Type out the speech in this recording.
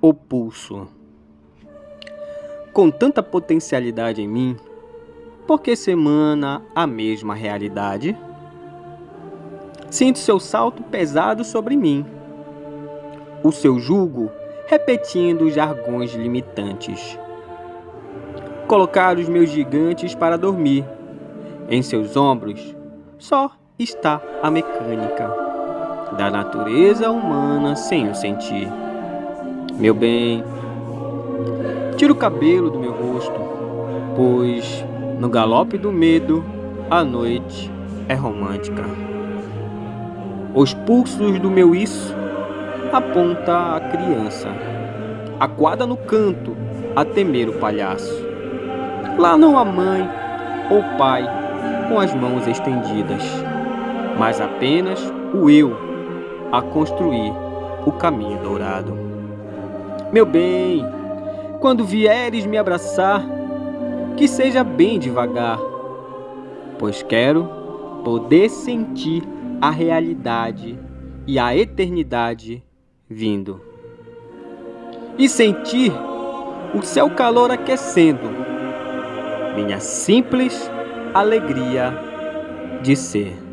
o pulso. Com tanta potencialidade em mim, por que semana a mesma realidade? Sinto seu salto pesado sobre mim, o seu jugo repetindo jargões limitantes. Colocar os meus gigantes para dormir. Em seus ombros só está a mecânica da natureza humana sem o sentir. Meu bem, tira o cabelo do meu rosto, pois no galope do medo a noite é romântica. Os pulsos do meu isso aponta a criança, aquada no canto a temer o palhaço. Lá não há mãe ou pai com as mãos estendidas, mas apenas o eu a construir o caminho dourado. Meu bem, quando vieres me abraçar, que seja bem devagar, pois quero poder sentir a realidade e a eternidade vindo. E sentir o seu calor aquecendo minha simples alegria de ser.